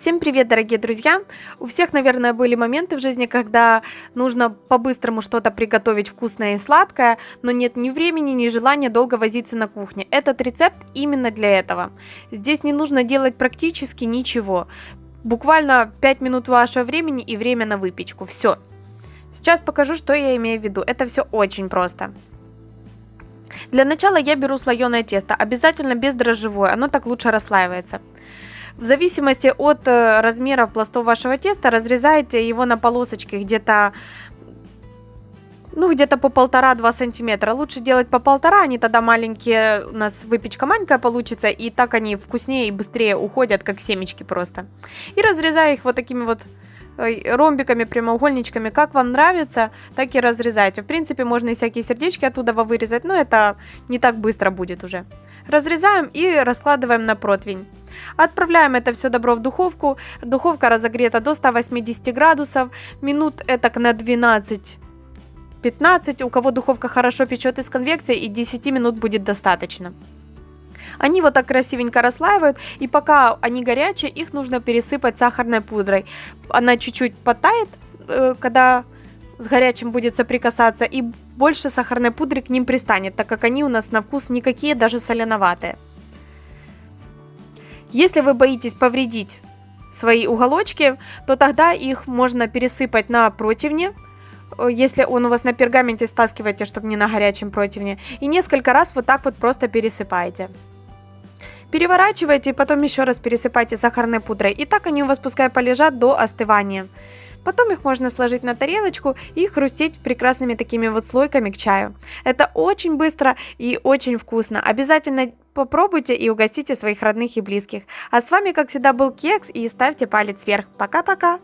Всем привет, дорогие друзья! У всех, наверное, были моменты в жизни, когда нужно по-быстрому что-то приготовить вкусное и сладкое, но нет ни времени, ни желания долго возиться на кухне. Этот рецепт именно для этого. Здесь не нужно делать практически ничего. Буквально 5 минут вашего времени и время на выпечку. Все. Сейчас покажу, что я имею в виду. Это все очень просто. Для начала я беру слоеное тесто, обязательно бездрожжевое, оно так лучше расслаивается. В зависимости от э, размеров пластов вашего теста разрезайте его на полосочки где-то ну, где-то по полтора-два сантиметра. Лучше делать по полтора, они тогда маленькие, у нас выпечка маленькая получится, и так они вкуснее и быстрее уходят, как семечки просто. И разрезаю их вот такими вот ромбиками, прямоугольничками, как вам нравится, так и разрезайте. В принципе, можно и всякие сердечки оттуда вырезать, но это не так быстро будет уже. Разрезаем и раскладываем на противень. Отправляем это все добро в духовку. Духовка разогрета до 180 градусов. Минут это на 12 15, у кого духовка хорошо печет из конвекции, и 10 минут будет достаточно. Они вот так красивенько расслаивают, и пока они горячие, их нужно пересыпать сахарной пудрой. Она чуть-чуть потает, э, когда с горячим будет соприкасаться, и больше сахарной пудры к ним пристанет, так как они у нас на вкус никакие, даже соленоватые. Если вы боитесь повредить свои уголочки, то тогда их можно пересыпать на противне, э, если он у вас на пергаменте, стаскивайте, чтобы не на горячем противне, и несколько раз вот так вот просто пересыпаете. Переворачивайте и потом еще раз пересыпайте сахарной пудрой. И так они у вас пускай полежат до остывания. Потом их можно сложить на тарелочку и хрустеть прекрасными такими вот слойками к чаю. Это очень быстро и очень вкусно. Обязательно попробуйте и угостите своих родных и близких. А с вами, как всегда, был Кекс и ставьте палец вверх. Пока-пока!